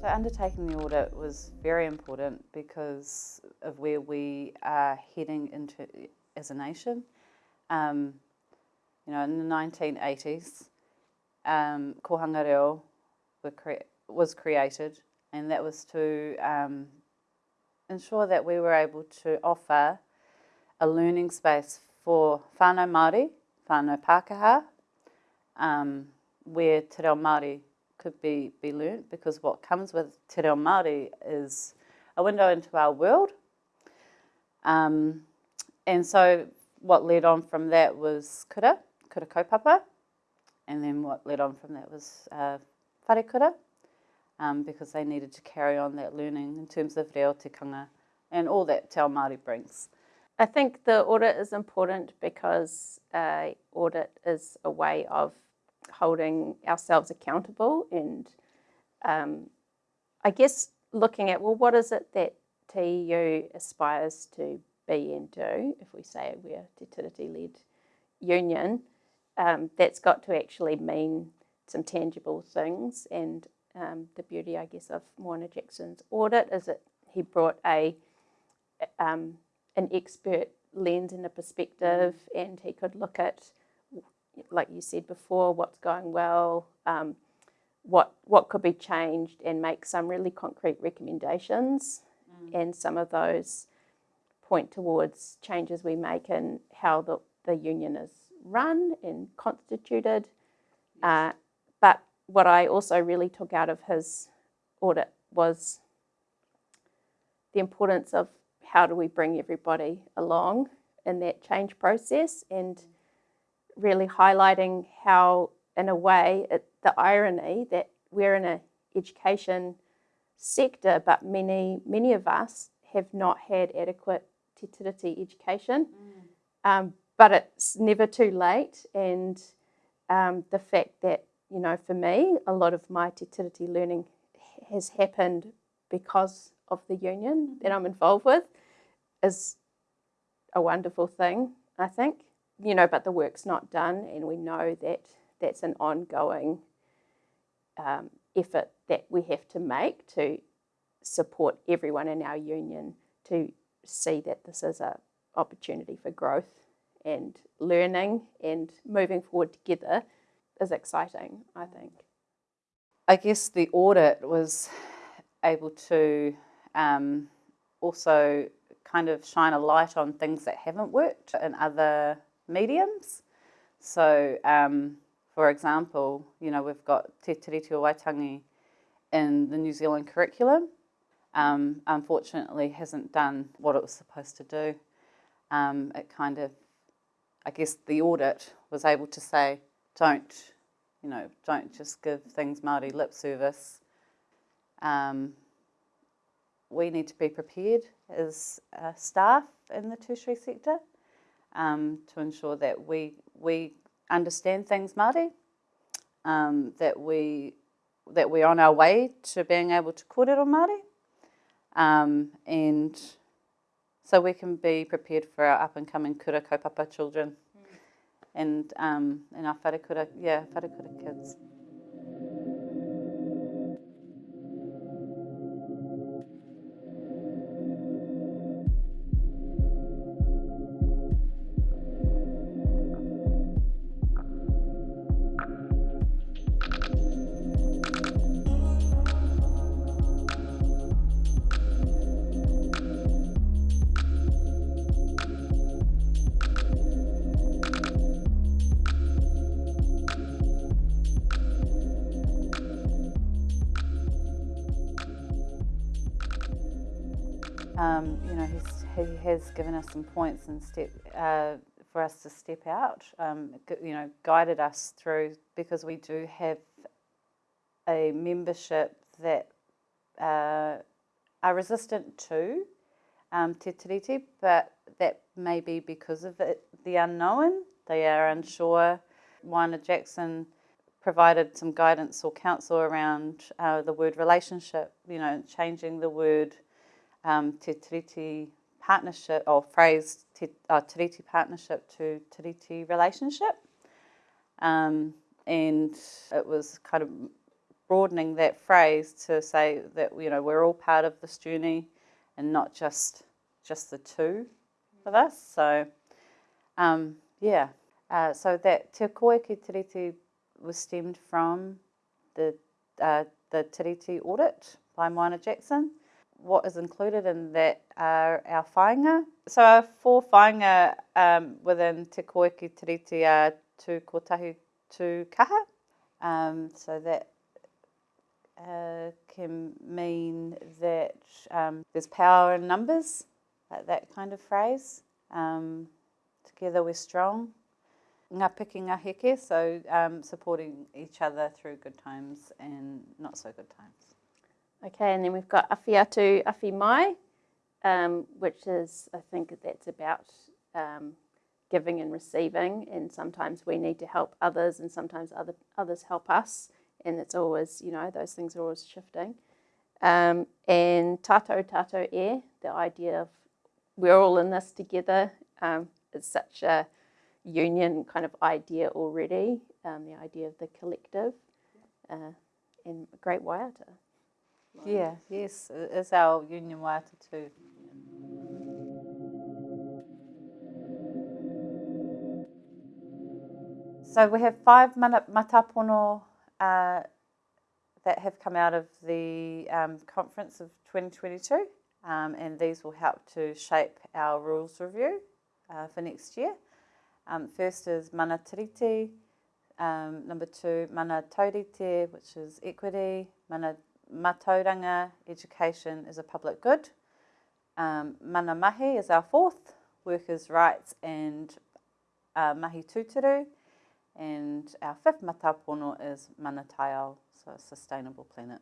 So undertaking the audit was very important because of where we are heading into as a nation. Um, you know, in the 1980s, um, Kohanga Reo cre was created and that was to um, ensure that we were able to offer a learning space for whānau Māori, whānau Pākehā, um, where Te Reo Māori could be, be learnt because what comes with Te Reo Māori is a window into our world. Um, and so what led on from that was kura, kura kaupapa, and then what led on from that was uh, whare kura, um, because they needed to carry on that learning in terms of reo tikanga and all that Te Ao Māori brings. I think the audit is important because uh, audit is a way of holding ourselves accountable and um, I guess looking at, well, what is it that TEU aspires to be and do, if we say we're Te Tiriti-led union, um, that's got to actually mean some tangible things and um, the beauty, I guess, of Moana Jackson's audit is that he brought a um, an expert lens and a perspective and he could look at like you said before, what's going well, um, what what could be changed, and make some really concrete recommendations. Mm. And some of those point towards changes we make in how the, the union is run and constituted. Uh, but what I also really took out of his audit was the importance of how do we bring everybody along in that change process and mm really highlighting how, in a way, it, the irony that we're in an education sector, but many, many of us have not had adequate te tiriti education. Mm. Um, but it's never too late. And um, the fact that, you know, for me, a lot of my te tiriti learning has happened because of the union that I'm involved with is a wonderful thing, I think you know, but the work's not done, and we know that that's an ongoing um, effort that we have to make to support everyone in our union to see that this is an opportunity for growth and learning and moving forward together is exciting, I think. I guess the audit was able to um, also kind of shine a light on things that haven't worked in other mediums. So, um, for example, you know, we've got Te Tiriti o Waitangi in the New Zealand curriculum. Um, unfortunately, hasn't done what it was supposed to do. Um, it kind of, I guess the audit was able to say, don't, you know, don't just give things Māori lip service. Um, we need to be prepared as uh, staff in the tertiary sector um, to ensure that we we understand things Māori, um, that we that we're on our way to being able to kōrero Māori, um, and so we can be prepared for our up and coming kura kaupapa children, mm. and um, and our wharekura, yeah, wharekura kids. Um, you know, he has given us some points and step uh, for us to step out. Um, you know, guided us through because we do have a membership that uh, are resistant to um, te tiriti, but that may be because of it, the unknown. They are unsure. Moana Jackson provided some guidance or counsel around uh, the word relationship, you know, changing the word um, Te Tiriti partnership or phrase te, uh, Tiriti partnership to Tiriti relationship. Um, and it was kind of broadening that phrase to say that you know we're all part of this journey and not just just the two of us. So um, yeah, uh, so that Te Koeke Tiriti was stemmed from the uh, the Tiriti audit by Moana Jackson. What is included in that are our whāinga. So our four whāinga um, within Te Koiki Tiriti are tū kotahi tū kaha. Um, so that uh, can mean that um, there's power in numbers, like that kind of phrase. Um, together we're strong. Ngā piki ngā heke, so um, supporting each other through good times and not so good times. Okay, and then we've got Awhi Atu, Awhi Mai, um, which is, I think that's about um, giving and receiving, and sometimes we need to help others, and sometimes other others help us, and it's always, you know, those things are always shifting. Um, and tātou tātou e, the idea of we're all in this together, um, is such a union kind of idea already, um, the idea of the collective, uh, and great waiata. Yeah, yes, it's our union waiata too. So we have five mana matapono uh, that have come out of the um, conference of 2022 um, and these will help to shape our rules review uh, for next year. Um, first is mana tiriti, um, number two mana taurite, which is equity, mana matauranga, education is a public good, um, mana mahi is our fourth, workers' rights and uh, mahi tūturu, and our fifth matapono is mana taiao, so a sustainable planet.